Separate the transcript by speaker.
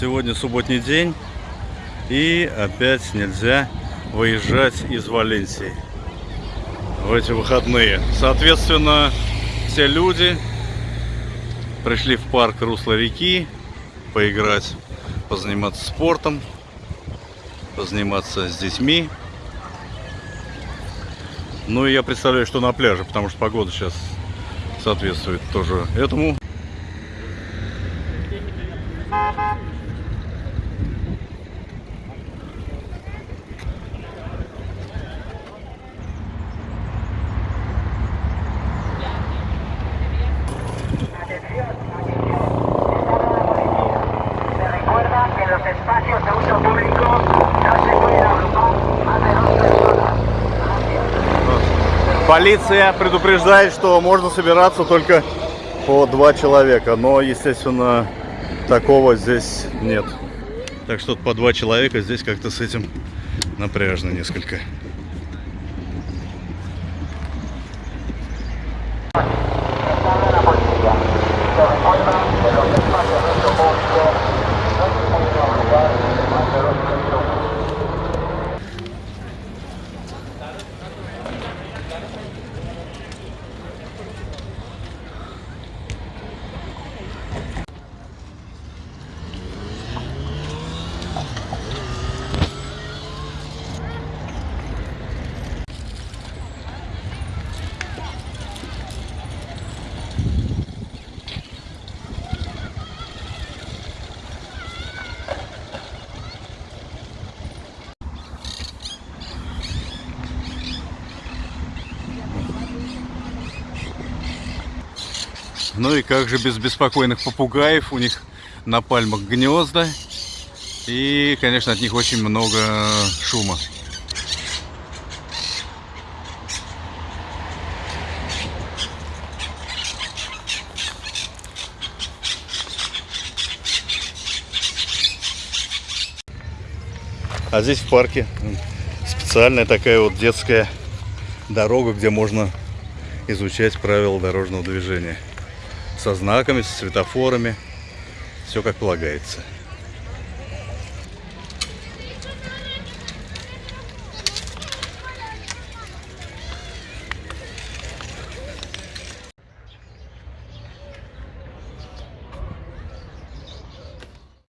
Speaker 1: Сегодня субботний день. И опять нельзя выезжать из Валенсии в эти выходные. Соответственно, все люди пришли в парк Русло реки поиграть, позаниматься спортом, позаниматься с детьми. Ну и я представляю, что на пляже, потому что погода сейчас соответствует тоже этому. Полиция предупреждает, что можно собираться только по два человека, но, естественно, такого здесь нет. Так что по два человека здесь как-то с этим напряжно несколько. Ну и как же без беспокойных попугаев, у них на пальмах гнезда. И, конечно, от них очень много шума. А здесь в парке специальная такая вот детская дорога, где можно изучать правила дорожного движения. Со знаками, с светофорами. Все как полагается.